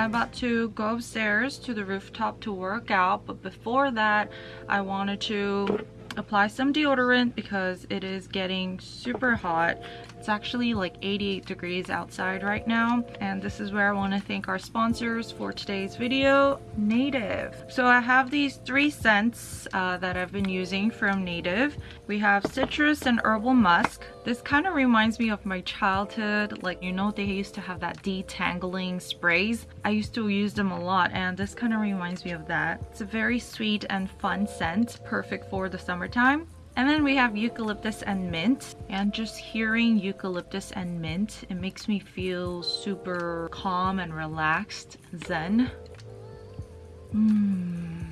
I'm about to go upstairs to the rooftop to work out, but before that, I wanted to apply some deodorant because it is getting super hot actually like 88 degrees outside right now and this is where I want to thank our sponsors for today's video Native. So I have these three scents uh, that I've been using from Native. We have citrus and herbal musk. This kind of reminds me of my childhood like you know they used to have that detangling sprays? I used to use them a lot and this kind of reminds me of that. It's a very sweet and fun scent perfect for the summertime and then we have eucalyptus and mint. And just hearing eucalyptus and mint, it makes me feel super calm and relaxed, zen. Hmm.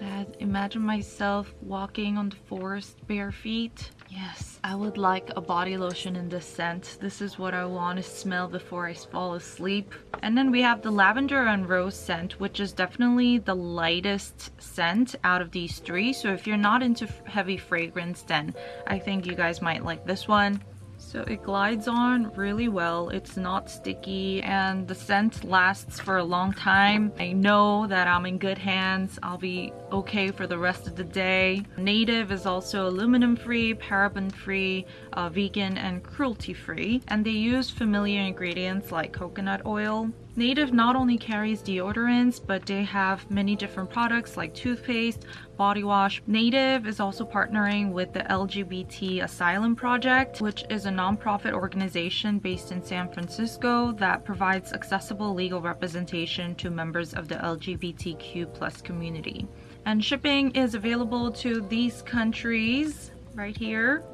I imagine myself walking on the forest bare feet Yes, I would like a body lotion in this scent. This is what I want to smell before I fall asleep. And then we have the lavender and rose scent, which is definitely the lightest scent out of these three. So if you're not into heavy fragrance, then I think you guys might like this one. So it glides on really well. It's not sticky and the scent lasts for a long time. I know that I'm in good hands. I'll be okay for the rest of the day. Native is also aluminum free, paraben free, uh, vegan and cruelty free. And they use familiar ingredients like coconut oil. Native not only carries deodorants, but they have many different products like toothpaste, body wash. Native is also partnering with the LGBT Asylum Project, which is a nonprofit organization based in San Francisco that provides accessible legal representation to members of the LGBTQ plus community. And shipping is available to these countries right here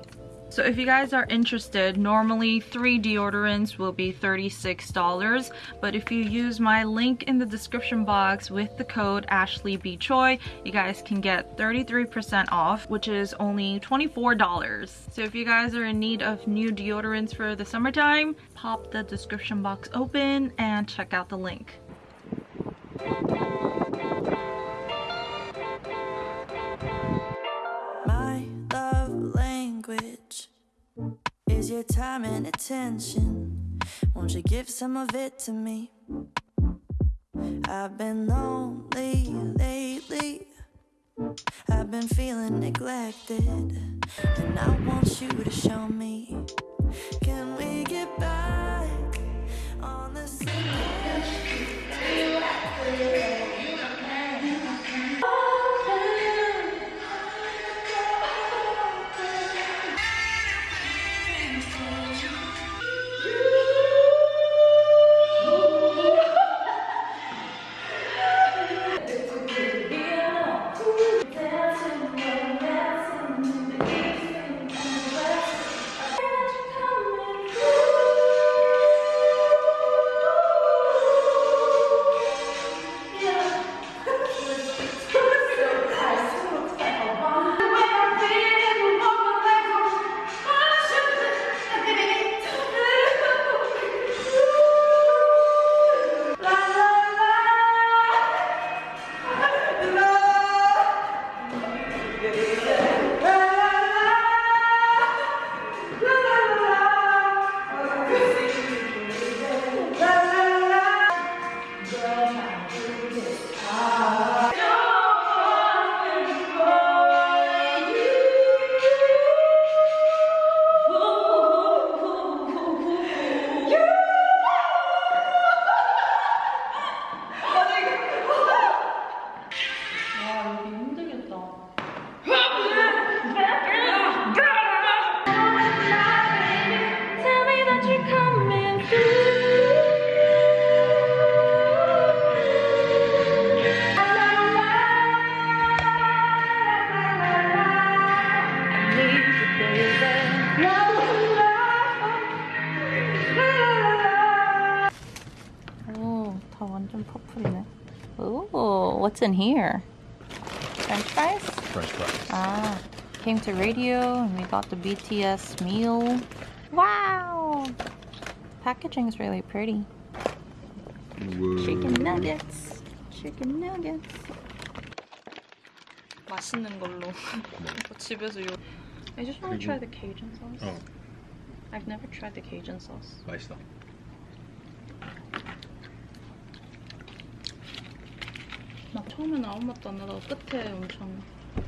so if you guys are interested, normally three deodorants will be $36, but if you use my link in the description box with the code Ashley B. Choi, you guys can get 33% off, which is only $24. So if you guys are in need of new deodorants for the summertime, pop the description box open and check out the link. Your time and attention. Won't you give some of it to me? I've been lonely lately. I've been feeling neglected. And I want you to show me. Can we get back on the same You what's in here? French fries? French fries. Ah, came to radio and we got the BTS meal. Wow! Packaging is really pretty. Whoa. Chicken nuggets. Chicken nuggets. 맛있는 걸로. 집에서 요. I just want to try the Cajun sauce. Oh. I've never tried the Cajun sauce. 맛있어. 처음에는 아무 맛도 안 나다가 끝에 엄청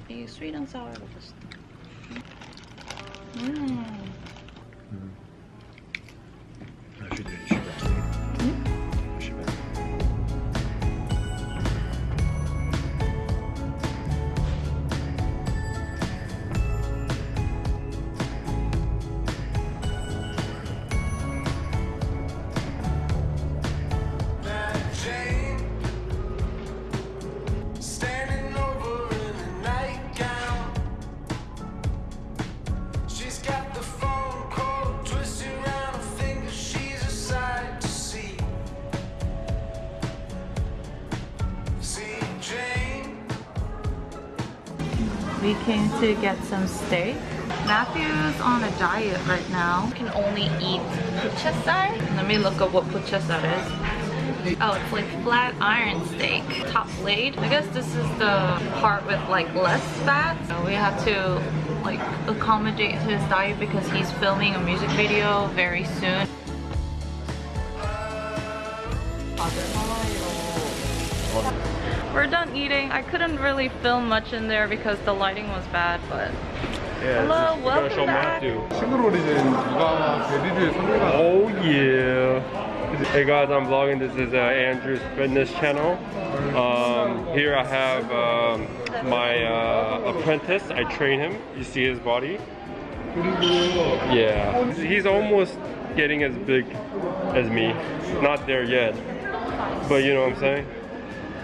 이 스윗 앤 사워가 맛있다. 음. We came to get some steak. Matthew's on a diet right now. Can only eat puchesar. Let me look up what puchesar is. Oh, it's like flat iron steak, top blade. I guess this is the part with like less fat. So we have to like accommodate his diet because he's filming a music video very soon. We're done eating. I couldn't really film much in there because the lighting was bad, but Yeah, Hello, this is welcome show back. Matthew. 싱글 오리진 누가 베리드에 선배가 Oh yeah. Hey guys, I'm vlogging. This is uh, Andrew's fitness channel. Um, here I have um, my uh, apprentice. I train him. You see his body? 그리고 Yeah. He's almost getting as big as me. Not there yet. But you know what I'm saying?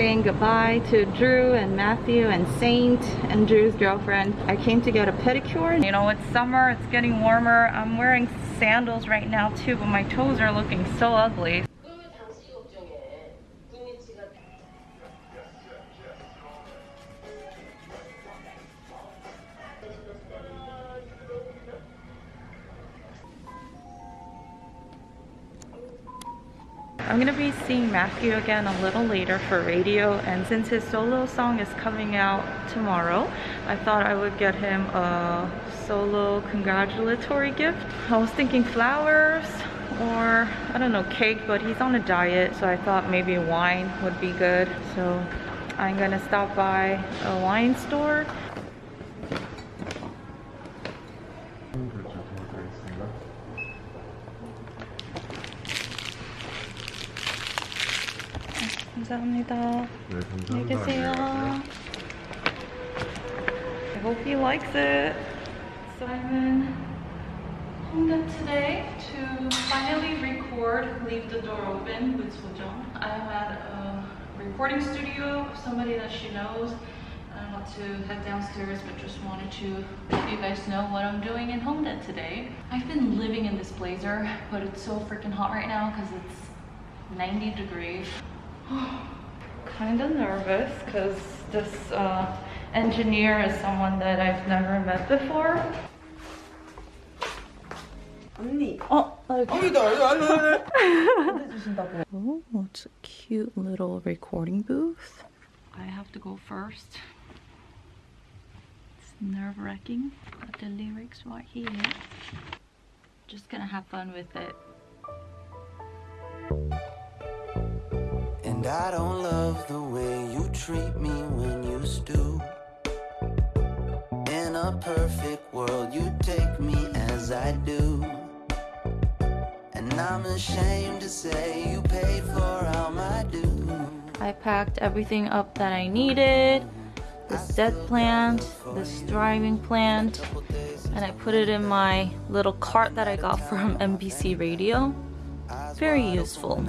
saying goodbye to Drew and Matthew and Saint and Drew's girlfriend, I came to get a pedicure. You know, it's summer, it's getting warmer. I'm wearing sandals right now too, but my toes are looking so ugly. Matthew again a little later for radio and since his solo song is coming out tomorrow, I thought I would get him a solo congratulatory gift. I was thinking flowers or I don't know, cake, but he's on a diet, so I thought maybe wine would be good. So I'm gonna stop by a wine store. 감사합니다. 네, 감사합니다. 안녕히 계세요. I hope he likes it. So I'm in Hongdae today to finally record Leave the Door Open with Sojong. I'm at a recording studio of somebody that she knows. I want to head downstairs but just wanted to let you guys know what I'm doing in Hongdae today. I've been living in this blazer but it's so freaking hot right now because it's 90 degrees. kind of nervous because this uh, engineer is someone that I've never met before. 언니. Oh, okay. 언니도 알려 해주신다고. Oh, it's a cute little recording booth. I have to go first. It's nerve-wracking. Got the lyrics right here. Just gonna have fun with it. And I don't love the way you treat me when you stoop. In a perfect world, you take me as I do. And I'm ashamed to say you paid for all my dues. I packed everything up that I needed. This dead plant, this thriving plant, and I put it in my little cart that I got from NBC Radio. Very useful.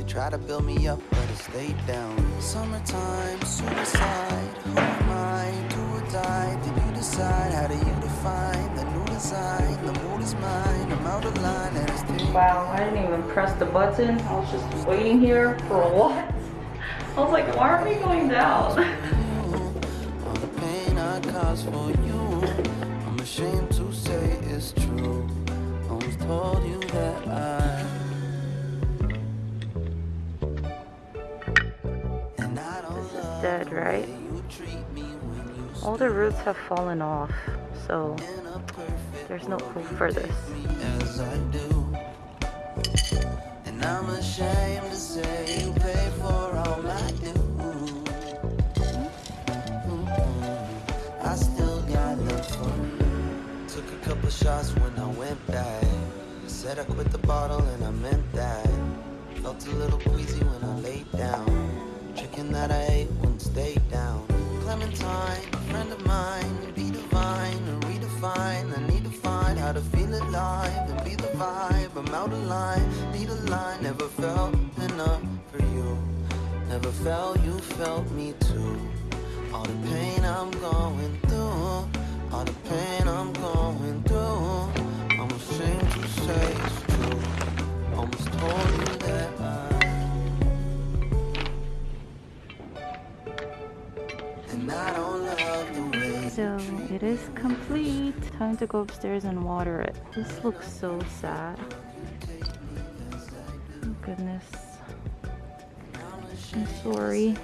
Wanna lay down. You try to build me up, but it stayed down. Summertime, suicide. Who am I? Do or die? Did you decide? How do you define the new design? The mood is mine. I'm out of line and it's taking Wow, I didn't even press the button. I was just waiting here for what? I was like, why aren't we going down? All the roots have fallen off, so there's no hope for this. as I do. And I'm ashamed to say you pay for all I do. Hmm? I still got love for you. Took a couple shots when I went back. Said I quit the bottle and I meant that. Felt a little queasy when I laid down. Chicken that I ate wouldn't stay down. Clementine, a friend of mine, be divine and redefine. I need to find how to feel alive and be the vibe. I'm out of line, need a line. Never felt enough for you. Never felt you felt me too. All the pain I'm going through, all the pain I'm going through. I'm ashamed to say it's true. Almost told you So it is complete. Time to go upstairs and water it. This looks so sad. Oh, goodness. I'm sorry.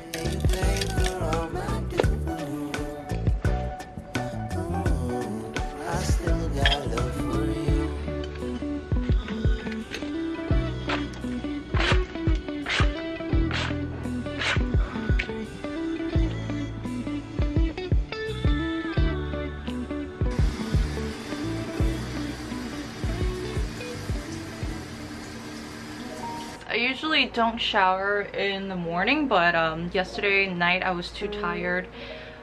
I usually don't shower in the morning, but um, yesterday night I was too tired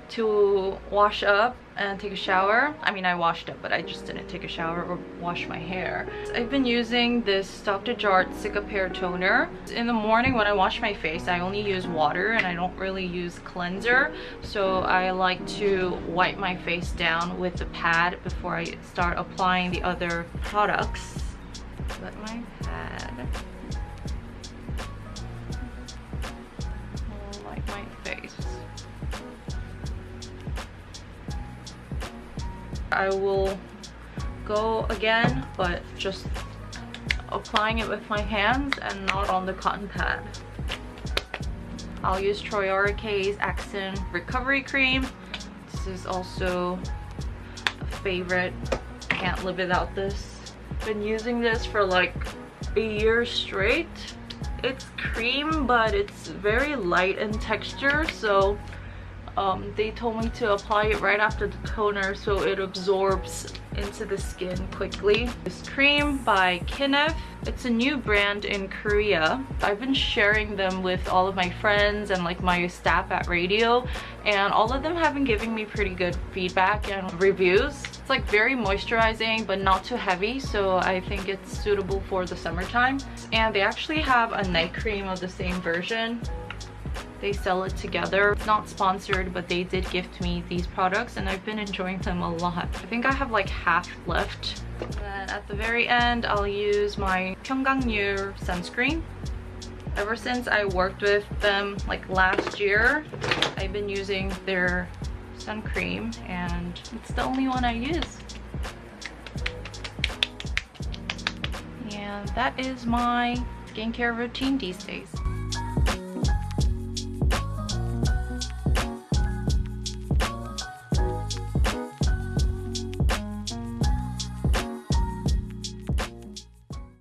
to wash up and take a shower. I mean, I washed up, but I just didn't take a shower or wash my hair. I've been using this Dr. Jart Cicapair toner. In the morning when I wash my face, I only use water and I don't really use cleanser. So I like to wipe my face down with the pad before I start applying the other products. My pad I will go again, but just applying it with my hands and not on the cotton pad. I'll use Troiareuke's Accent Recovery Cream. This is also a favorite. Can't live without this. Been using this for like a year straight. It's cream, but it's very light in texture, so um, they told me to apply it right after the toner so it absorbs into the skin quickly. This cream by Kinef. It's a new brand in Korea. I've been sharing them with all of my friends and like my staff at radio and all of them have been giving me pretty good feedback and reviews. It's like very moisturizing but not too heavy so I think it's suitable for the summertime. And they actually have a night cream of the same version they sell it together. It's not sponsored but they did gift me these products and i've been enjoying them a lot. I think i have like half left. And at the very end i'll use my Pyunkang Yul sunscreen. Ever since i worked with them like last year i've been using their sun cream and it's the only one i use. And that is my skincare routine these days